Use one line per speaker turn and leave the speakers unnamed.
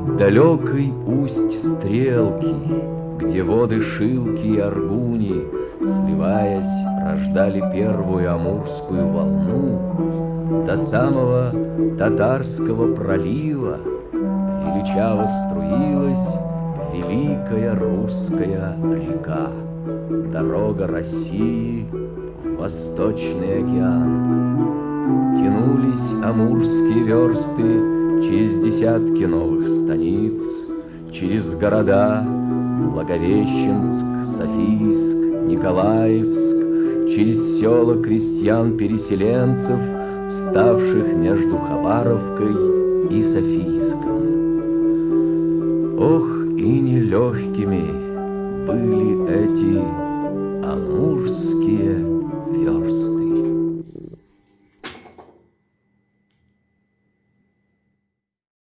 От далекой усть стрелки, Где воды Шилки и Аргуни, Сливаясь, рождали первую амурскую волну, До самого татарского пролива Величаво струилась Великая русская река, Дорога России в Восточный океан. Тянулись амурские версты десятки новых станиц, Через города Благовещенск, Софийск, Николаевск, Через села крестьян-переселенцев, Вставших между Хабаровкой и Софийском. Ох, и нелегкими были эти амурские